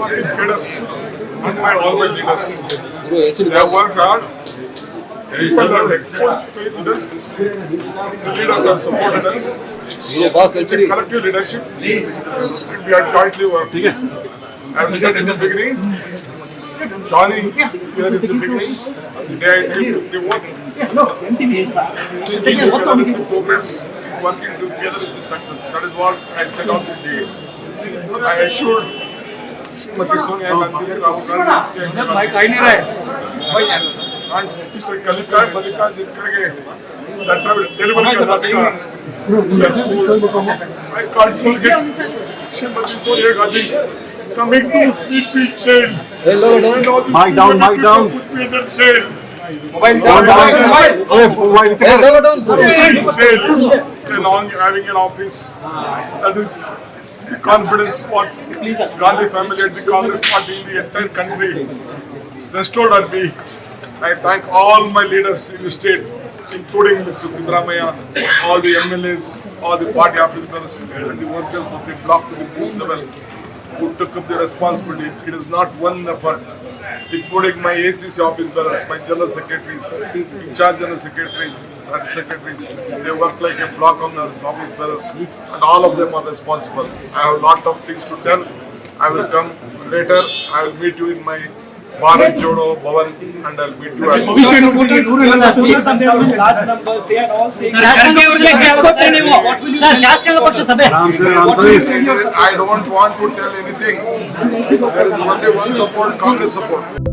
party cadres and my all my leaders. They have worked hard. People have exposed faith in us. The leaders have supported us. It's a collective leadership. We are jointly working. I have said in the beginning, joining here is the beginning. The day I came to the work, thinking together is the progress. Working together is the success. That is what I said on the day. I assured मतीसों न्याय मंदिर राहुल भाई काही नाही राय आणि mister कलिका कलिका जिकडे deliver करणार council gate Shrimati Sonia Gandhi coming to keep me chained. Hello, hello. Mic down, mic down. Put me in the jail. Mobile down, mobile. Okay, mobile. Hello, down. Jail. Along having an office that is confidence spot. Gandhi family and the Congress party in the entire country restored on me. I thank all my leaders in the state, including Mr. Siddaramaiah, all the MLAs, all the party officers, and the workers of the block to the booth level who took up the responsibility. It is not one effort, including my ACC office bearers, my general secretaries, in charge general secretaries, such secretaries. They work like a block on the office bearers, and all of them are responsible. I have a lot of things to tell. I will come later. I will meet you in my Bharat Jodo, Bhavan We numbers, they are all saying. Sir, I don't want to tell anything. There is only one support, Congress support.